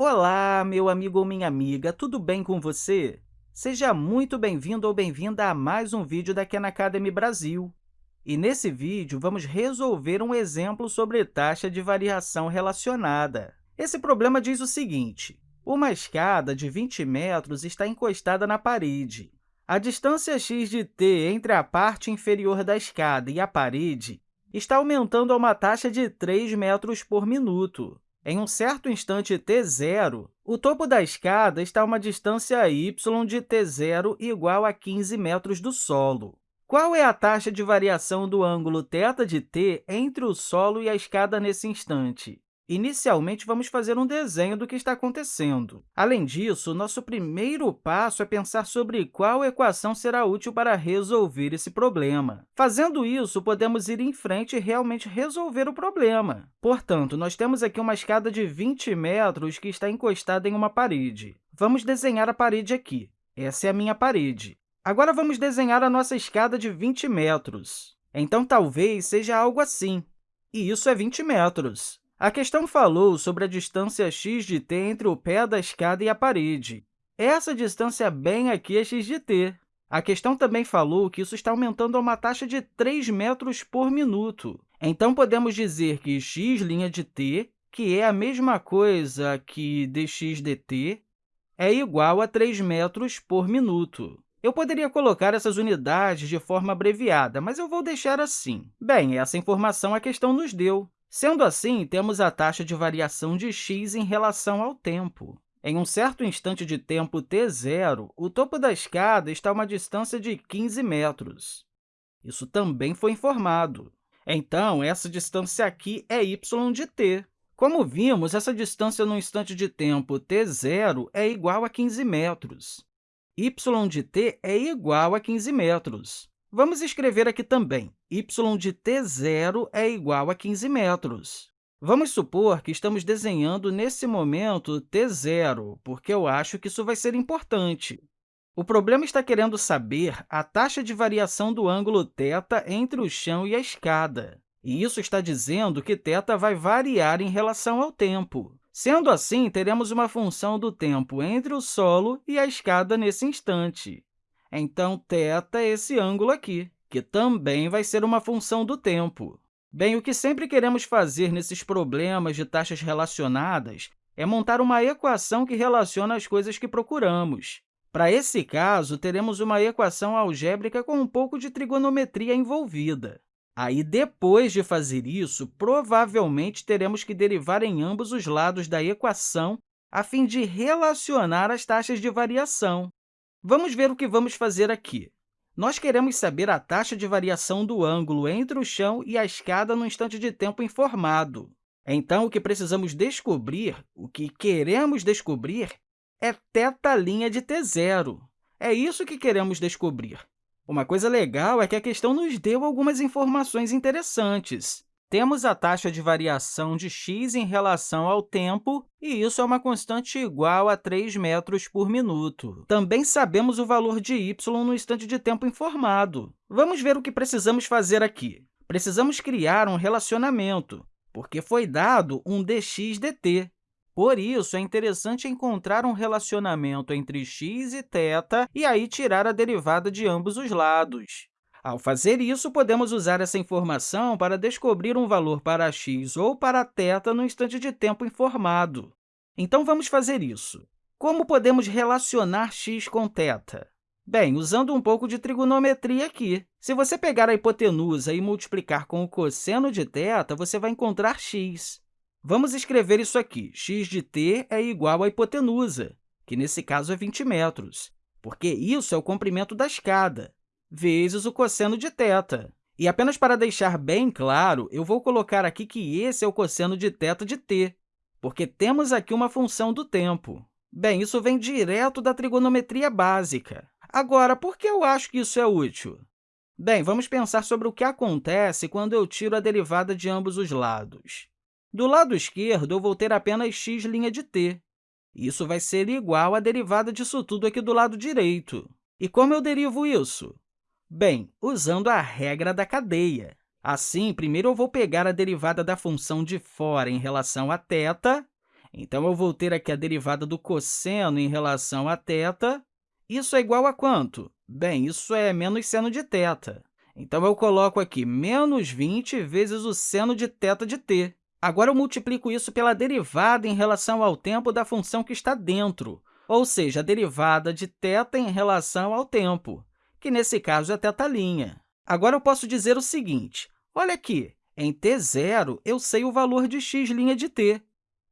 Olá, meu amigo ou minha amiga, tudo bem com você? Seja muito bem-vindo ou bem-vinda a mais um vídeo da Khan Academy Brasil. E nesse vídeo, vamos resolver um exemplo sobre taxa de variação relacionada. Esse problema diz o seguinte, uma escada de 20 metros está encostada na parede. A distância x de t entre a parte inferior da escada e a parede está aumentando a uma taxa de 3 metros por minuto. Em um certo instante t0, o topo da escada está a uma distância y de t0 igual a 15 metros do solo. Qual é a taxa de variação do ângulo θ de t entre o solo e a escada nesse instante? Inicialmente, vamos fazer um desenho do que está acontecendo. Além disso, nosso primeiro passo é pensar sobre qual equação será útil para resolver esse problema. Fazendo isso, podemos ir em frente e realmente resolver o problema. Portanto, nós temos aqui uma escada de 20 metros que está encostada em uma parede. Vamos desenhar a parede aqui. Essa é a minha parede. Agora, vamos desenhar a nossa escada de 20 metros. Então, talvez seja algo assim. E isso é 20 metros. A questão falou sobre a distância x de t entre o pé da escada e a parede. Essa distância bem aqui é x de t. A questão também falou que isso está aumentando a uma taxa de 3 metros por minuto. Então, podemos dizer que x' de t, que é a mesma coisa que dx dt, é igual a 3 metros por minuto. Eu poderia colocar essas unidades de forma abreviada, mas eu vou deixar assim. Bem, essa informação a questão nos deu. Sendo assim, temos a taxa de variação de x em relação ao tempo. Em um certo instante de tempo t0, o topo da escada está a uma distância de 15 metros. Isso também foi informado. Então, essa distância aqui é y de t. Como vimos, essa distância no instante de tempo t0 é igual a 15 metros. y de t é igual a 15 metros. Vamos escrever aqui também, y de t0 é igual a 15 metros. Vamos supor que estamos desenhando, nesse momento, t0, porque eu acho que isso vai ser importante. O problema está querendo saber a taxa de variação do ângulo θ entre o chão e a escada. E isso está dizendo que θ vai variar em relação ao tempo. Sendo assim, teremos uma função do tempo entre o solo e a escada nesse instante. Então, θ é esse ângulo aqui, que também vai ser uma função do tempo. Bem, o que sempre queremos fazer nesses problemas de taxas relacionadas é montar uma equação que relaciona as coisas que procuramos. Para esse caso, teremos uma equação algébrica com um pouco de trigonometria envolvida. Aí, depois de fazer isso, provavelmente teremos que derivar em ambos os lados da equação a fim de relacionar as taxas de variação. Vamos ver o que vamos fazer aqui. Nós queremos saber a taxa de variação do ângulo entre o chão e a escada no instante de tempo informado. Então, o que precisamos descobrir, o que queremos descobrir, é θ' de t0. É isso que queremos descobrir. Uma coisa legal é que a questão nos deu algumas informações interessantes. Temos a taxa de variação de x em relação ao tempo, e isso é uma constante igual a 3 metros por minuto. Também sabemos o valor de y no instante de tempo informado. Vamos ver o que precisamos fazer aqui. Precisamos criar um relacionamento, porque foi dado um dx dt. Por isso, é interessante encontrar um relacionamento entre x e θ e aí tirar a derivada de ambos os lados. Ao fazer isso, podemos usar essa informação para descobrir um valor para x ou para θ no instante de tempo informado. Então, vamos fazer isso. Como podemos relacionar x com θ? Bem, usando um pouco de trigonometria aqui. Se você pegar a hipotenusa e multiplicar com o cosseno de θ, você vai encontrar x. Vamos escrever isso aqui. x de t é igual à hipotenusa, que nesse caso é 20 metros, porque isso é o comprimento da escada vezes o cosseno de θ. E apenas para deixar bem claro, eu vou colocar aqui que esse é o cosseno de θ de t, porque temos aqui uma função do tempo. Bem, isso vem direto da trigonometria básica. Agora, por que eu acho que isso é útil? Bem, vamos pensar sobre o que acontece quando eu tiro a derivada de ambos os lados. Do lado esquerdo, eu vou ter apenas x' de t. Isso vai ser igual à derivada disso tudo aqui do lado direito. E como eu derivo isso? Bem, usando a regra da cadeia. Assim, primeiro eu vou pegar a derivada da função de fora em relação a θ, Então, eu vou ter aqui a derivada do cosseno em relação a θ. Isso é igual a quanto? Bem, isso é menos seno de θ. Então, eu coloco aqui menos 20 vezes o seno de θ de t. Agora, eu multiplico isso pela derivada em relação ao tempo da função que está dentro, ou seja, a derivada de θ em relação ao tempo, que, nesse caso, é θ'. Agora, eu posso dizer o seguinte, olha aqui, em t0, eu sei o valor de x' de t.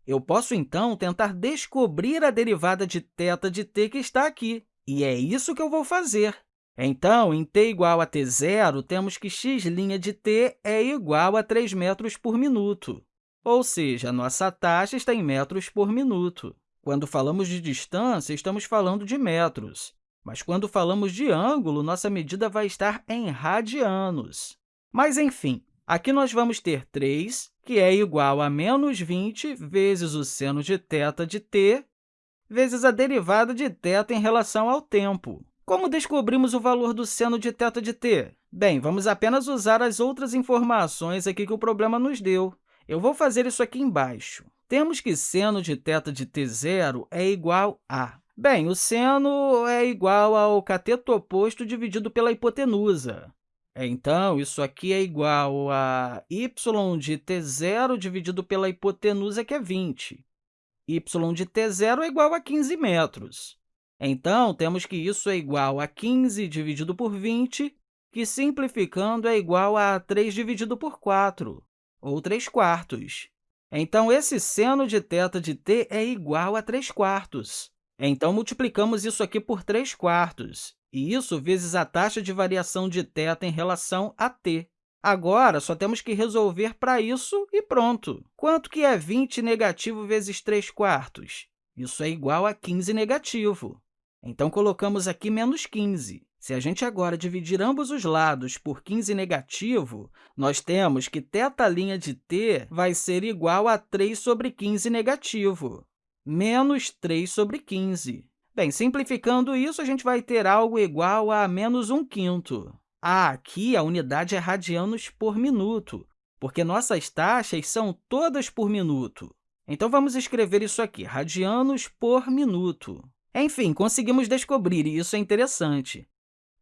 Eu posso, então, tentar descobrir a derivada de θ de t que está aqui, e é isso que eu vou fazer. Então, em t igual a t0, temos que x' de t é igual a 3 metros por minuto, ou seja, a nossa taxa está em metros por minuto. Quando falamos de distância, estamos falando de metros, mas quando falamos de ângulo, nossa medida vai estar em radianos. Mas, enfim, aqui nós vamos ter 3, que é igual a menos 20 vezes o seno de θ de t, vezes a derivada de θ em relação ao tempo. Como descobrimos o valor do seno de θ de t? Bem, vamos apenas usar as outras informações aqui que o problema nos deu. Eu vou fazer isso aqui embaixo. Temos que seno de θ de t0 é igual a... Bem, o seno é igual ao cateto oposto dividido pela hipotenusa. Então, isso aqui é igual a y de t0 dividido pela hipotenusa, que é 20. y de t0 é igual a 15 metros. Então, temos que isso é igual a 15 dividido por 20, que, simplificando, é igual a 3 dividido por 4, ou 3 quartos. Então, esse seno de θ de t é igual a 3 quartos. Então, multiplicamos isso aqui por 3 quartos, e isso vezes a taxa de variação de θ em relação a t. Agora, só temos que resolver para isso e pronto. Quanto que é 20 negativo vezes 3 quartos? Isso é igual a 15 negativo. Então, colocamos aqui menos 15. Se a gente agora dividir ambos os lados por 15 negativo, nós temos que θ' de t vai ser igual a 3 sobre 15 negativo, menos 3 sobre 15. Bem, simplificando isso, a gente vai ter algo igual a menos 1 quinto. Ah, aqui a unidade é radianos por minuto, porque nossas taxas são todas por minuto. Então, vamos escrever isso aqui, radianos por minuto. Enfim, conseguimos descobrir, e isso é interessante,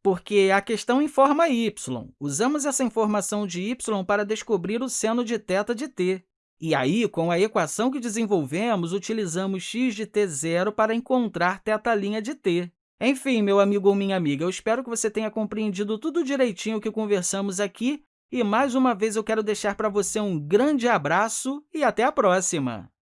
porque a questão informa y. Usamos essa informação de y para descobrir o seno de θ de t. E aí, com a equação que desenvolvemos, utilizamos x de t0 para encontrar θ' de t. Enfim, meu amigo ou minha amiga, eu espero que você tenha compreendido tudo direitinho que conversamos aqui, e mais uma vez eu quero deixar para você um grande abraço e até a próxima!